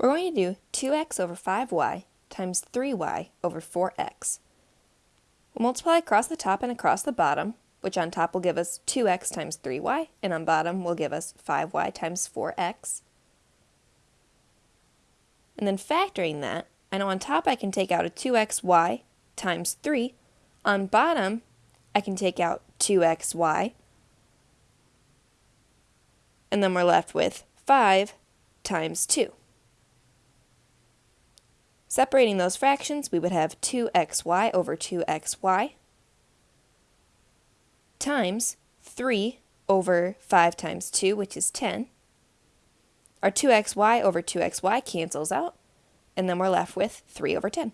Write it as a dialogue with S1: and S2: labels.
S1: We're going to do 2x over 5y times 3y over 4x. We'll multiply across the top and across the bottom, which on top will give us 2x times 3y, and on bottom will give us 5y times 4x. And then factoring that, I know on top I can take out a 2xy times 3. On bottom, I can take out 2xy. And then we're left with 5 times 2. Separating those fractions, we would have 2xy over 2xy times 3 over 5 times 2, which is 10. Our 2xy over 2xy cancels out, and then we're left with 3 over 10.